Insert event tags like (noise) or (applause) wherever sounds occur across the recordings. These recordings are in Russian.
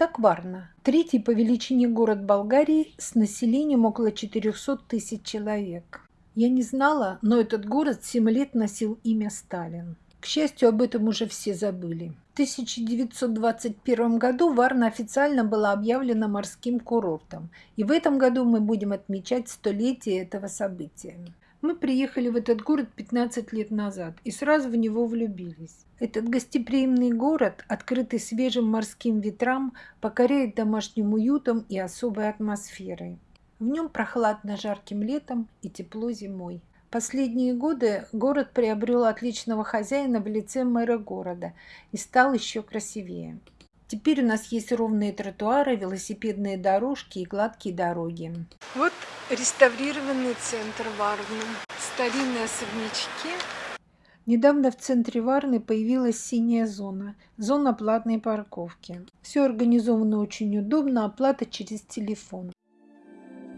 Итак, Варна. Третий по величине город Болгарии с населением около 400 тысяч человек. Я не знала, но этот город 7 лет носил имя Сталин. К счастью, об этом уже все забыли. В 1921 году Варна официально была объявлена морским курортом, и в этом году мы будем отмечать столетие этого события. Мы приехали в этот город 15 лет назад и сразу в него влюбились. Этот гостеприимный город, открытый свежим морским ветрам, покоряет домашним уютом и особой атмосферой. В нем прохладно жарким летом и тепло зимой. Последние годы город приобрел отличного хозяина в лице мэра города и стал еще красивее. Теперь у нас есть ровные тротуары, велосипедные дорожки и гладкие дороги. Вот реставрированный центр Варны. Старинные особнячки Недавно в центре Варны появилась синяя зона, зона платной парковки. Все организовано очень удобно, оплата через телефон.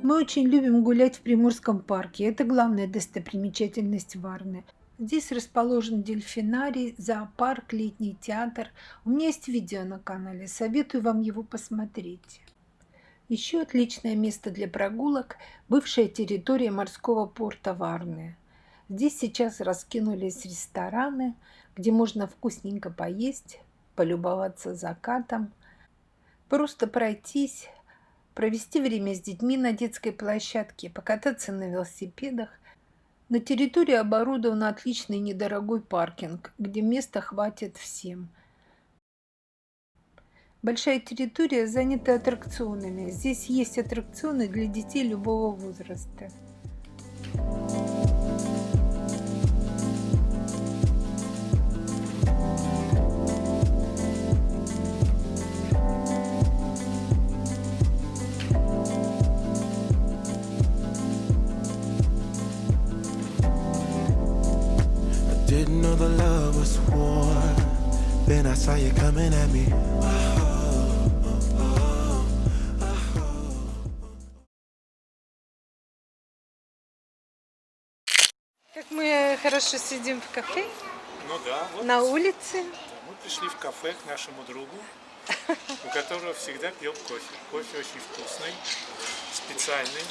Мы очень любим гулять в Приморском парке, это главная достопримечательность Варны. Здесь расположен дельфинарий, зоопарк, летний театр. У меня есть видео на канале, советую вам его посмотреть. Еще отличное место для прогулок – бывшая территория морского порта Варны. Здесь сейчас раскинулись рестораны, где можно вкусненько поесть, полюбоваться закатом, просто пройтись, провести время с детьми на детской площадке, покататься на велосипедах. На территории оборудован отличный недорогой паркинг, где места хватит всем. Большая территория занята аттракционами. Здесь есть аттракционы для детей любого возраста. I saw you coming at me. Как мы хорошо сидим в кафе. Ну да. Вот на улице. Мы пришли в кафе к нашему другу, у которого всегда пьем кофе. Кофе очень вкусный, специальный,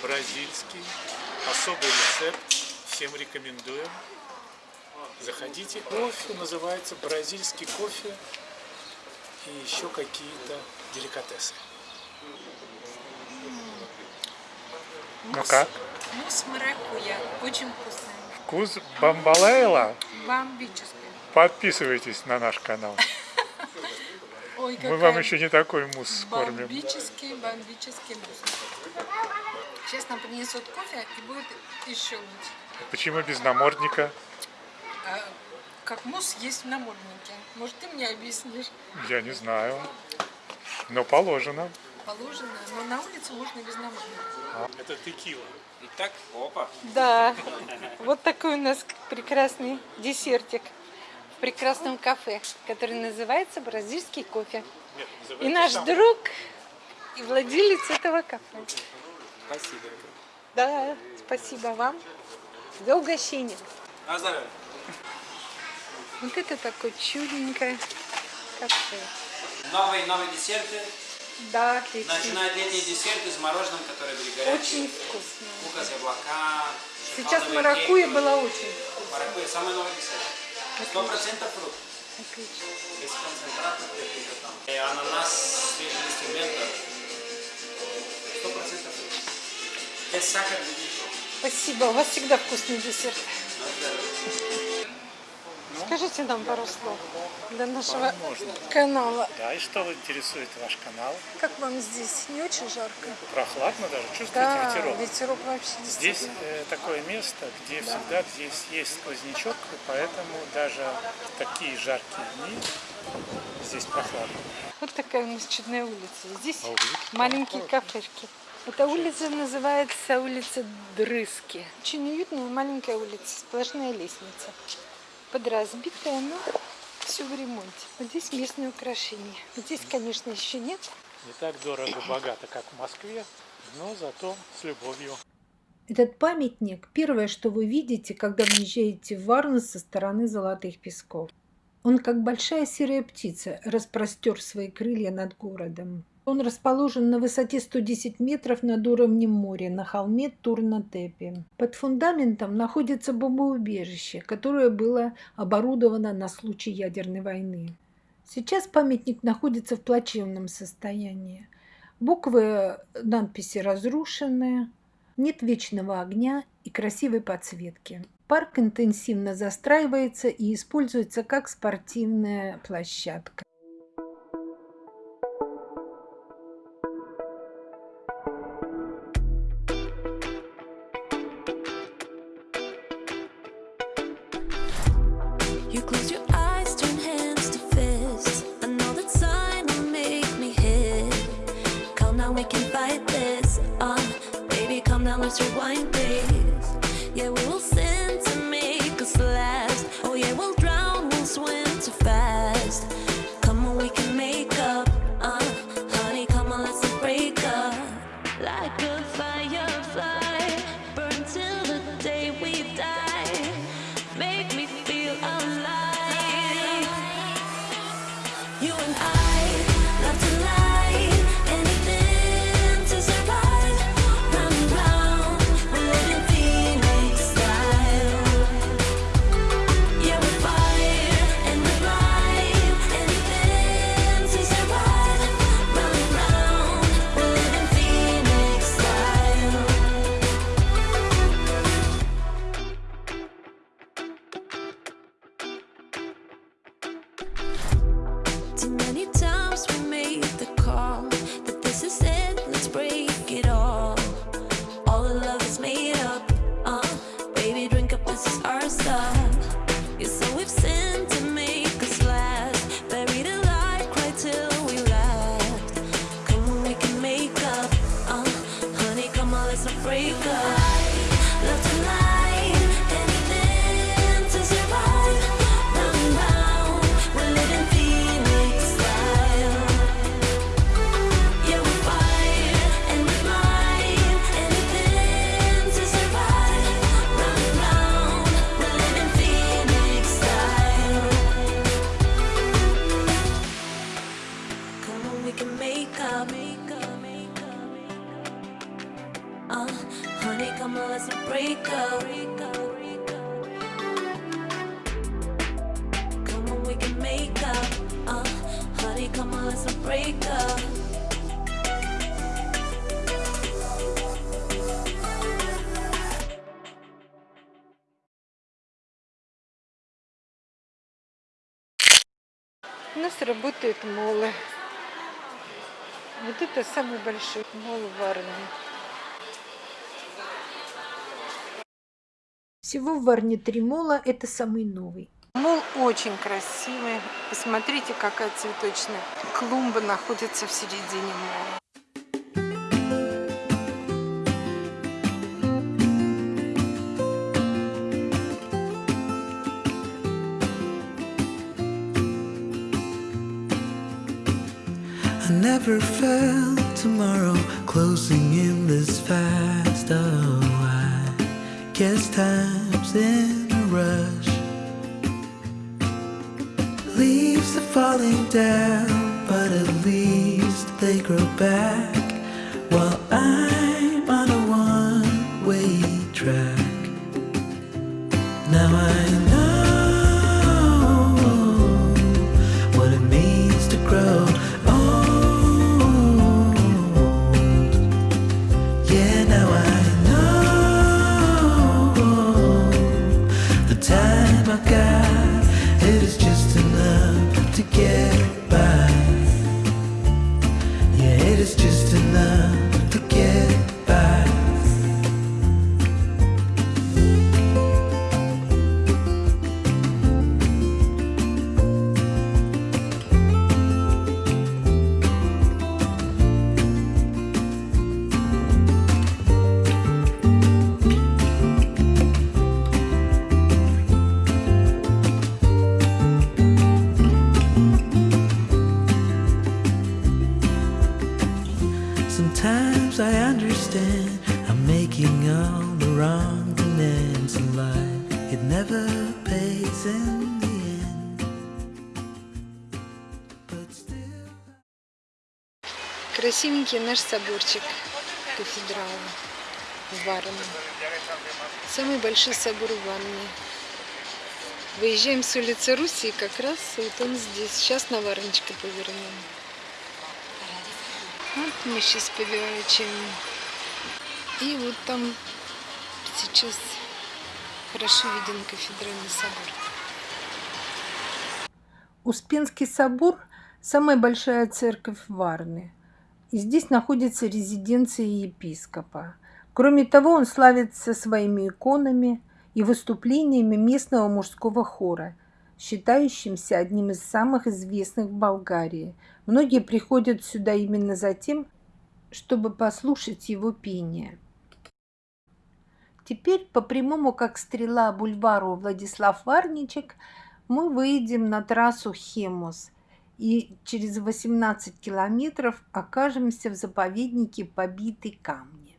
бразильский, особый рецепт. Всем рекомендуем. Заходите. Кофе называется бразильский кофе и еще какие-то деликатесы. Ну как? Мусс маракуя. Очень вкусный. Вкус бамбалейла? Бомбический. Подписывайтесь на наш канал. (laughs) Ой, Мы вам еще не такой мусс скормим. Бомбический, бомбический мусс. Сейчас нам принесут кофе и будет еще лучше. Почему без намордника? А как мусс есть в наморднике. Может, ты мне объяснишь? Я не знаю. Но положено. Положено, но на улице можно без намордника. Это текила. Итак, опа. Да, вот такой у нас прекрасный десертик в прекрасном кафе, который называется «Бразильский кофе». Нет, и наш сам. друг и владелец этого кафе. Спасибо. Да, спасибо вам за угощение. На здоровье. Вот это такое чудненькое кафе. Новые, новые десерты. Да, отлично. Начинают летние десерты с мороженым, которые были горячие. Очень вкусно. Мука с яблока. Сейчас маракуйя была очень вкусная. Маракуйя, самый новый десерт. Сто процентов фрукт. Отлично. Без концентрата. И ананас, свежий листья мента. Сто процентов фрукт. Без сахара. Спасибо, у вас всегда вкусный десерт. Скажите нам пару слов для нашего Можно. канала. Да, и что интересует ваш канал? Как вам здесь? Не очень жарко? Прохладно даже, чувствуете да, ветерок? ветерок вообще Здесь э, такое место, где да. всегда здесь есть сквознячок, и поэтому даже в такие жаркие дни здесь прохладно. Вот такая у нас чудная улица. Здесь а маленькие кафешки. Эта улица называется улица Дрыски. Очень уютная маленькая улица, сплошная лестница подразбитая, но все в ремонте. Вот здесь местные украшения. Вот здесь, конечно, еще нет. Не так дорого-богато, (coughs) как в Москве, но зато с любовью. Этот памятник – первое, что вы видите, когда въезжаете в Варну со стороны Золотых Песков. Он, как большая серая птица, распростер свои крылья над городом. Он расположен на высоте 110 метров над уровнем моря на холме Турнатепи. Под фундаментом находится бомбоубежище, которое было оборудовано на случай ядерной войны. Сейчас памятник находится в плачевном состоянии. Буквы надписи разрушены, нет вечного огня и красивой подсветки. Парк интенсивно застраивается и используется как спортивная площадка. like a break up. У нас работают молы. Вот это самый большой мол в Варне. Всего в Варне три мола, это самый новый. Мол очень красивый. Посмотрите, какая цветочная клумба находится в середине мола. Never felt tomorrow closing in this fast. Oh, I guess time's in a rush. Leaves are falling down, but at least they grow back while I'm on a one way track. Now Taking on the wrong demands in life, it never pays in the end. But still... Красивенький наш соборчик кафедрала в Варне. Самый большой собор в Варне. Выезжаем с улицы Руси, и как раз вот он здесь. Сейчас на Варночке повернем. Вот мы сейчас поворачиваем и вот там сейчас хорошо виден кафедральный собор. Успенский собор – самая большая церковь в Варне. И здесь находится резиденция епископа. Кроме того, он славится своими иконами и выступлениями местного мужского хора, считающимся одним из самых известных в Болгарии. Многие приходят сюда именно за тем, чтобы послушать его пение. Теперь по прямому, как стрела, бульвару Владислав Варничек мы выйдем на трассу Хемус и через 18 километров окажемся в заповеднике Побитый камни.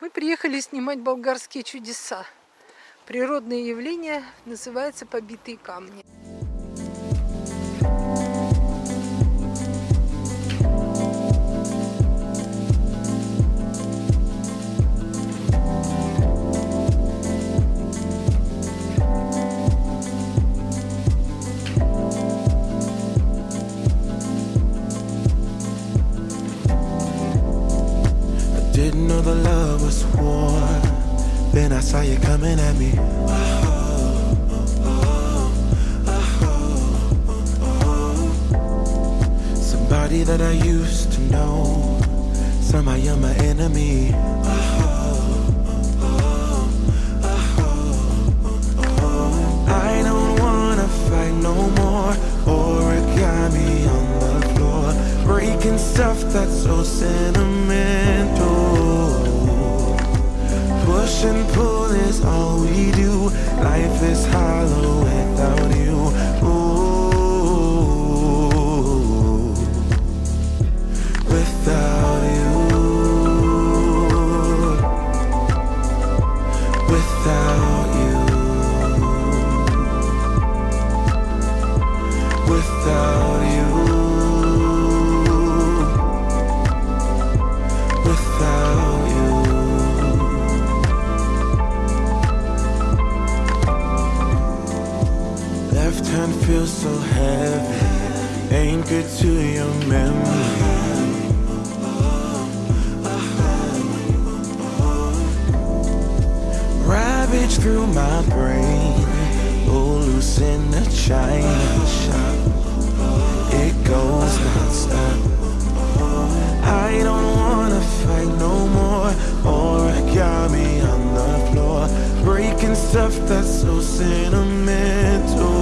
Мы приехали снимать болгарские чудеса. Природное явление называется «Побитые камни». Somebody that I used to know, somehow you're my enemy. I don't wanna fight no more, origami on the floor, breaking stuff that's so sentimental. Push and pull is all we do can feel so heavy. Anchored to your memory. Ravage through my brain. Oh, in the chain It goes nonstop. I don't wanna fight no more. Or I got me on the floor. Breaking stuff that's so sentimental.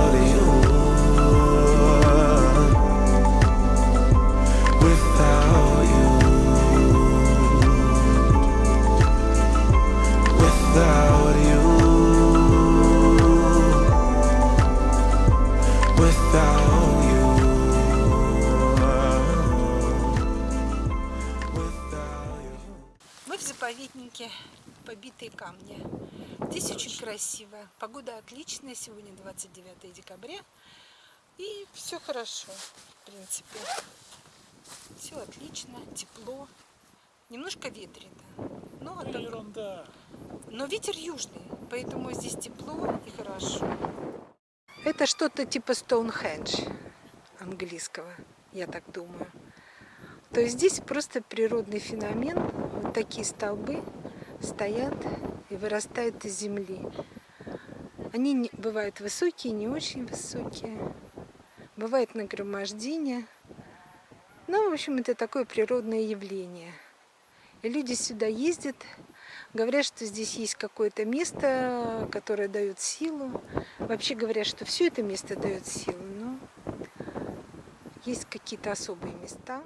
красиво. Погода отличная. Сегодня 29 декабря. И все хорошо, в принципе. Все отлично, тепло. Немножко ветрено. Но, ерунда. но ветер южный, поэтому здесь тепло и хорошо. Это что-то типа Стоунхендж английского, я так думаю. То есть здесь просто природный феномен. Вот такие столбы стоят и вырастают из земли. Они бывают высокие, не очень высокие. Бывает нагромождение. Ну, в общем, это такое природное явление. И люди сюда ездят, говорят, что здесь есть какое-то место, которое дает силу. Вообще говорят, что все это место дает силу, но есть какие-то особые места.